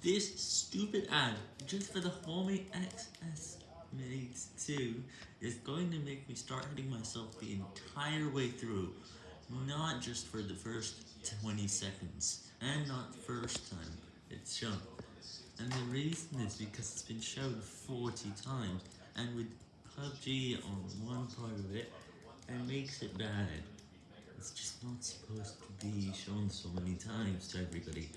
This stupid ad, just for the Huawei XS Mate 2, is going to make me start hitting myself the entire way through, not just for the first 20 seconds, and not the first time it's shown. And the reason is because it's been shown 40 times, and with PUBG on one part of it, it makes it bad. It's just not supposed to be shown so many times to everybody.